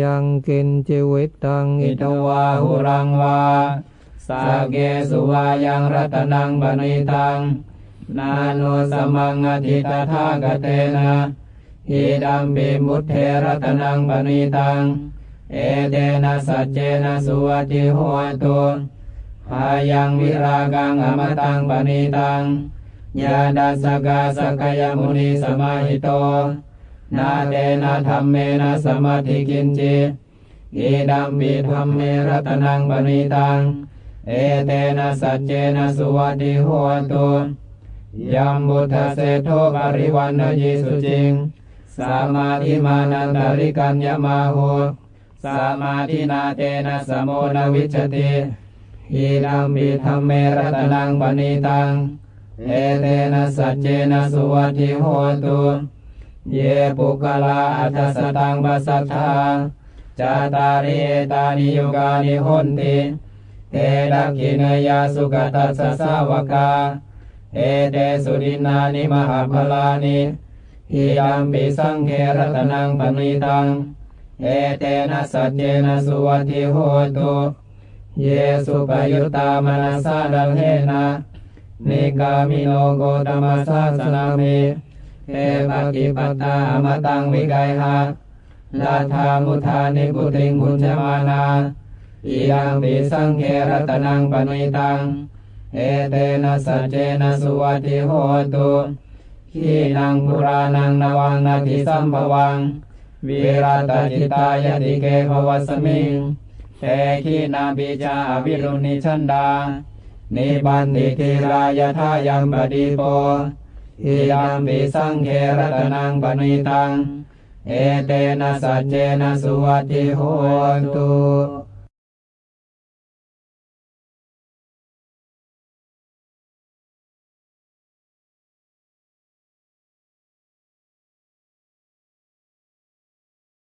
ยังกินจิวิตตังอิอิทวาหุรังวาสาเกสุวายังรัตนังบณิตัง นานุสมังอธิตถากเตนะหิดัมปิมุตเทรัตนังบณิตัง เอเตนะสัจเจนะสุวัติโหตุหายังวิรากังอมตังบณิตังญาดัสสกาสกยมุนีสมาหิโต นาเตนะธรรมเมนะสมาธิกินจิอิดัมปิธรรมเมรัตนังบณิตัง เอเตนะสัจเจนะสุวัติโหตุยัมบุทธเสโทปริวันยิสุจิง สามาธิมานันตริกัญญมาโหสามาธินาเตนะสมโมนวิชติอิดัมปิธรรมเมรัตนังบณิตัง เอเตนะสัจเจนะสุวัติโหตุ เยปุกลาอัตสตังปัสสัทธาจาตาริเอตานิยุกานิหนติเตดักขินยาสุกตัสสะสาวกาเอเตสุดินานิมหาพลานิหิยัมปิสังเครตนังปณิตัง เอเตนะสัจเจนะสุวัติโหตุเยสุปยุตตามนัสสะดัลเทนะนิกามิโนโกตมัสสะสนามิ เอปกิปตาอมตังวิกายหาลาธามุทานิปุติงบุญจมานาอิยังปิสังเครตนังปณิตัง เอเตนะสัจเจนะสุวัติโหตุขีนังปุรานังนวังนาทิสัมภวัง วิรัตจิตายติเกภวสมิงเตขีนาปิจาวิรุณิชันดา นิบันติทิรายทายังปฏิโป อิยัมปิสังเครตนังปณิตัง เอเตนะสัจเจนะสุวัติโหตุ